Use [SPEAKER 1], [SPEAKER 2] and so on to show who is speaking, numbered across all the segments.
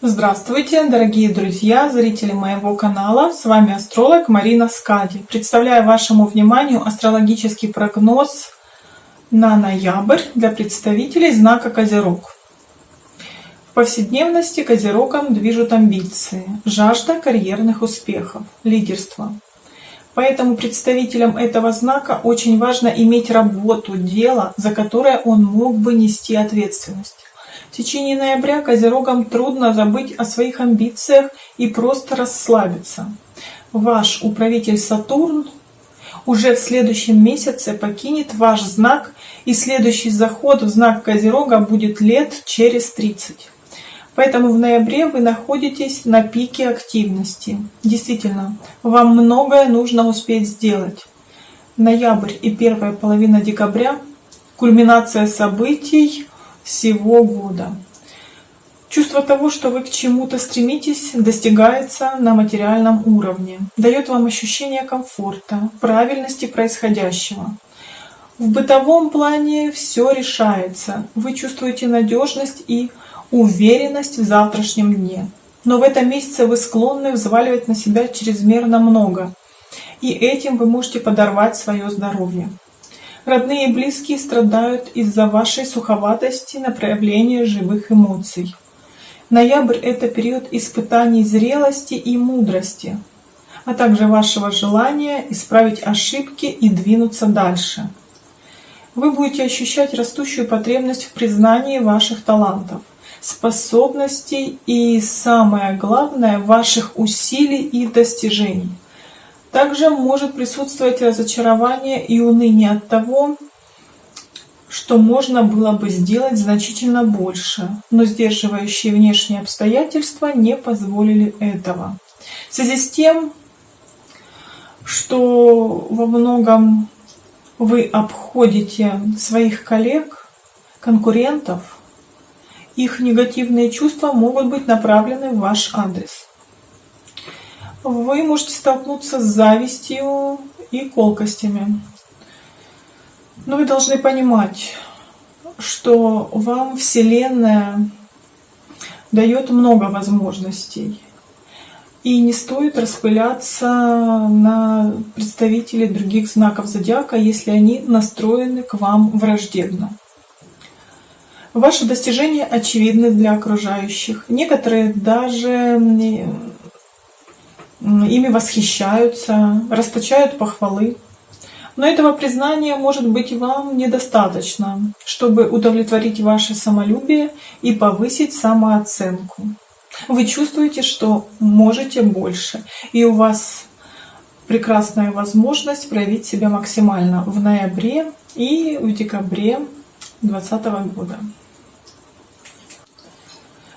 [SPEAKER 1] Здравствуйте, дорогие друзья, зрители моего канала. С вами астролог Марина Скади. Представляю вашему вниманию астрологический прогноз на ноябрь для представителей знака Козерог. В повседневности Козерогом движут амбиции, жажда карьерных успехов, лидерство. Поэтому представителям этого знака очень важно иметь работу, дело, за которое он мог бы нести ответственность. В течение ноября Козерогам трудно забыть о своих амбициях и просто расслабиться. Ваш управитель Сатурн уже в следующем месяце покинет ваш знак, и следующий заход в знак Козерога будет лет через 30. Поэтому в ноябре вы находитесь на пике активности. Действительно, вам многое нужно успеть сделать. Ноябрь и первая половина декабря – кульминация событий всего года. Чувство того, что вы к чему-то стремитесь, достигается на материальном уровне, дает вам ощущение комфорта, правильности происходящего. В бытовом плане все решается, вы чувствуете надежность и уверенность в завтрашнем дне. Но в этом месяце вы склонны взваливать на себя чрезмерно много, и этим вы можете подорвать свое здоровье. Родные и близкие страдают из-за вашей суховатости на проявление живых эмоций. Ноябрь — это период испытаний зрелости и мудрости, а также вашего желания исправить ошибки и двинуться дальше. Вы будете ощущать растущую потребность в признании ваших талантов способностей и, самое главное, ваших усилий и достижений. Также может присутствовать разочарование и уныние от того, что можно было бы сделать значительно больше, но сдерживающие внешние обстоятельства не позволили этого. В связи с тем, что во многом вы обходите своих коллег, конкурентов, их негативные чувства могут быть направлены в ваш адрес. Вы можете столкнуться с завистью и колкостями. Но вы должны понимать, что вам Вселенная дает много возможностей. И не стоит распыляться на представителей других знаков зодиака, если они настроены к вам враждебно. Ваши достижения очевидны для окружающих. Некоторые даже ими восхищаются, расточают похвалы. Но этого признания может быть вам недостаточно, чтобы удовлетворить ваше самолюбие и повысить самооценку. Вы чувствуете, что можете больше, и у вас прекрасная возможность проявить себя максимально в ноябре и в декабре 2020 года.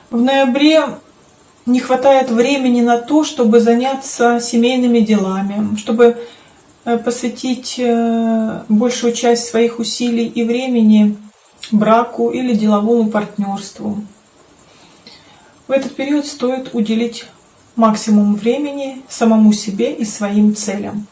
[SPEAKER 1] В ноябре не хватает времени на то, чтобы заняться семейными делами, чтобы э, посвятить э, большую часть своих усилий и времени браку или деловому партнерству. В этот период стоит уделить максимум времени самому себе и своим целям.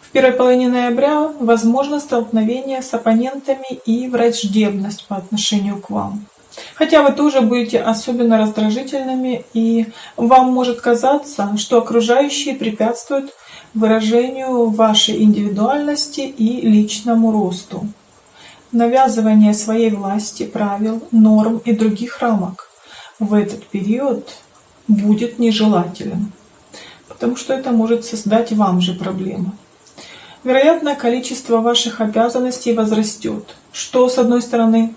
[SPEAKER 1] В первой половине ноября возможно столкновение с оппонентами и враждебность по отношению к вам. Хотя вы тоже будете особенно раздражительными, и вам может казаться, что окружающие препятствуют выражению вашей индивидуальности и личному росту. Навязывание своей власти, правил, норм и других рамок в этот период будет нежелателен, потому что это может создать вам же проблемы. Вероятно, количество ваших обязанностей возрастет, что, с одной стороны,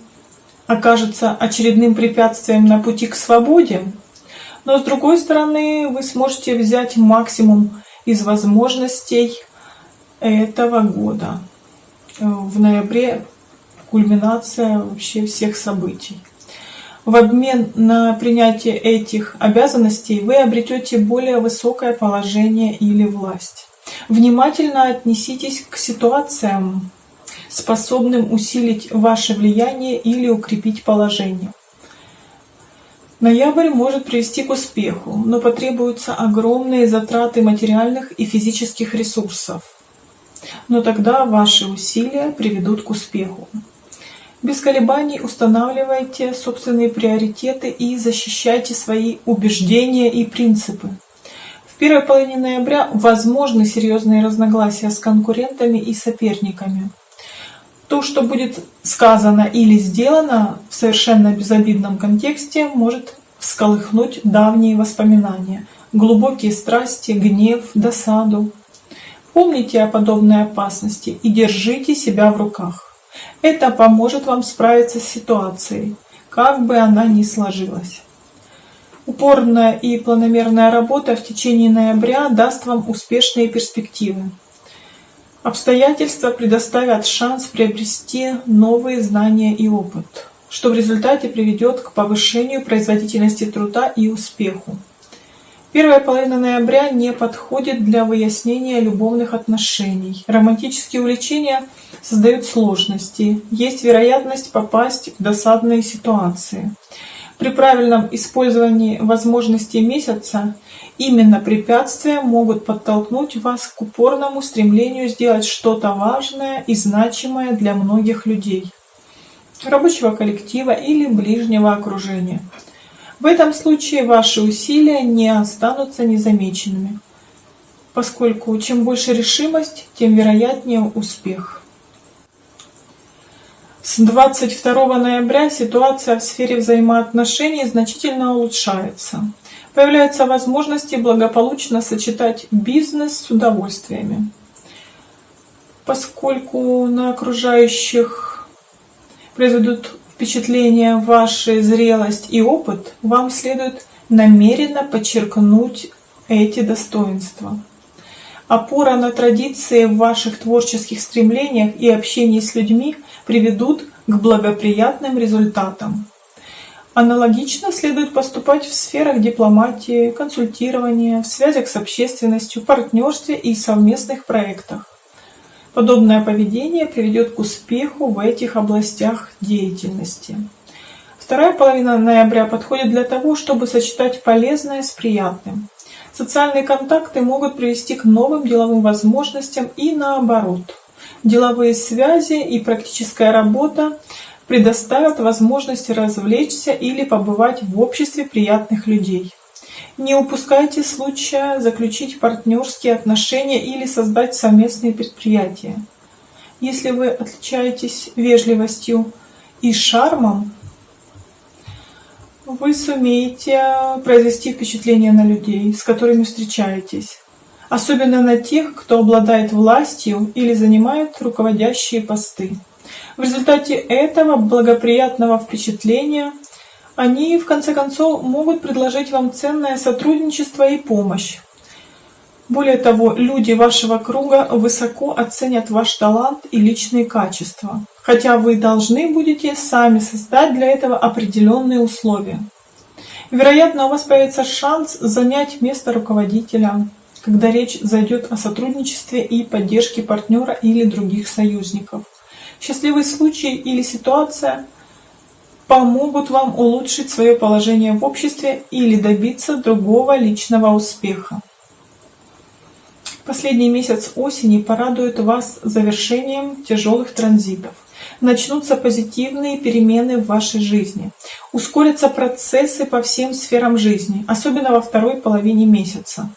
[SPEAKER 1] окажется очередным препятствием на пути к свободе, но с другой стороны вы сможете взять максимум из возможностей этого года. В ноябре кульминация вообще всех событий. В обмен на принятие этих обязанностей вы обретете более высокое положение или власть. Внимательно отнеситесь к ситуациям, способным усилить ваше влияние или укрепить положение. Ноябрь может привести к успеху, но потребуются огромные затраты материальных и физических ресурсов. Но тогда ваши усилия приведут к успеху. Без колебаний устанавливайте собственные приоритеты и защищайте свои убеждения и принципы. В первой половине ноября возможны серьезные разногласия с конкурентами и соперниками. То, что будет сказано или сделано в совершенно безобидном контексте, может всколыхнуть давние воспоминания, глубокие страсти, гнев, досаду. Помните о подобной опасности и держите себя в руках. Это поможет вам справиться с ситуацией, как бы она ни сложилась. Упорная и планомерная работа в течение ноября даст вам успешные перспективы. Обстоятельства предоставят шанс приобрести новые знания и опыт, что в результате приведет к повышению производительности труда и успеху. Первая половина ноября не подходит для выяснения любовных отношений. Романтические увлечения создают сложности, есть вероятность попасть в досадные ситуации. При правильном использовании возможностей месяца именно препятствия могут подтолкнуть вас к упорному стремлению сделать что-то важное и значимое для многих людей, рабочего коллектива или ближнего окружения. В этом случае ваши усилия не останутся незамеченными, поскольку чем больше решимость, тем вероятнее успех. С 22 ноября ситуация в сфере взаимоотношений значительно улучшается. Появляются возможности благополучно сочетать бизнес с удовольствиями. Поскольку на окружающих произведут впечатление вашей зрелость и опыт, вам следует намеренно подчеркнуть эти достоинства. Опора на традиции в ваших творческих стремлениях и общении с людьми приведут к благоприятным результатам. Аналогично следует поступать в сферах дипломатии, консультирования, в связях с общественностью, партнерстве и совместных проектах. Подобное поведение приведет к успеху в этих областях деятельности. Вторая половина ноября подходит для того, чтобы сочетать полезное с приятным. Социальные контакты могут привести к новым деловым возможностям и наоборот. Деловые связи и практическая работа предоставят возможность развлечься или побывать в обществе приятных людей. Не упускайте случая заключить партнерские отношения или создать совместные предприятия. Если вы отличаетесь вежливостью и шармом, вы сумеете произвести впечатление на людей, с которыми встречаетесь, особенно на тех, кто обладает властью или занимает руководящие посты. В результате этого благоприятного впечатления они, в конце концов, могут предложить вам ценное сотрудничество и помощь. Более того, люди вашего круга высоко оценят ваш талант и личные качества, хотя вы должны будете сами создать для этого определенные условия. Вероятно, у вас появится шанс занять место руководителя, когда речь зайдет о сотрудничестве и поддержке партнера или других союзников. Счастливый случай или ситуация помогут вам улучшить свое положение в обществе или добиться другого личного успеха. Последний месяц осени порадует вас завершением тяжелых транзитов. Начнутся позитивные перемены в вашей жизни. Ускорятся процессы по всем сферам жизни, особенно во второй половине месяца.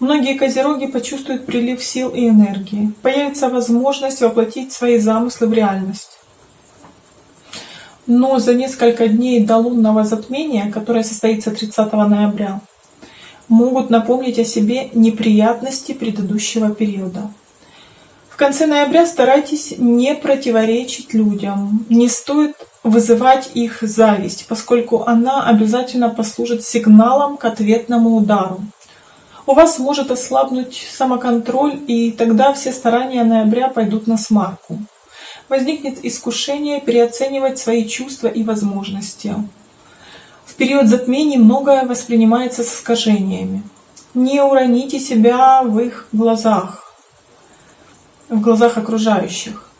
[SPEAKER 1] Многие козероги почувствуют прилив сил и энергии. Появится возможность воплотить свои замыслы в реальность. Но за несколько дней до лунного затмения, которое состоится 30 ноября, могут напомнить о себе неприятности предыдущего периода. В конце ноября старайтесь не противоречить людям. Не стоит вызывать их зависть, поскольку она обязательно послужит сигналом к ответному удару. У вас может ослабнуть самоконтроль, и тогда все старания ноября пойдут на смарку. Возникнет искушение переоценивать свои чувства и возможности период затмений многое воспринимается с искажениями. Не уроните себя в их глазах, в глазах окружающих.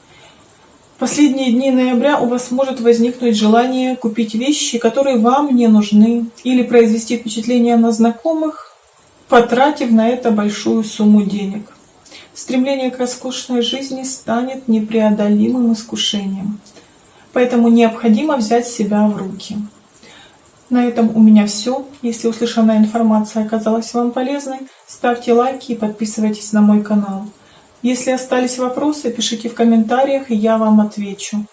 [SPEAKER 1] В последние дни ноября у вас может возникнуть желание купить вещи, которые вам не нужны, или произвести впечатление на знакомых, потратив на это большую сумму денег. Стремление к роскошной жизни станет непреодолимым искушением. Поэтому необходимо взять себя в руки. На этом у меня все. Если услышанная информация оказалась вам полезной, ставьте лайки и подписывайтесь на мой канал. Если остались вопросы, пишите в комментариях, и я вам отвечу.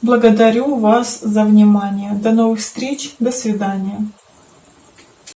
[SPEAKER 1] Благодарю вас за внимание. До новых встреч. До свидания.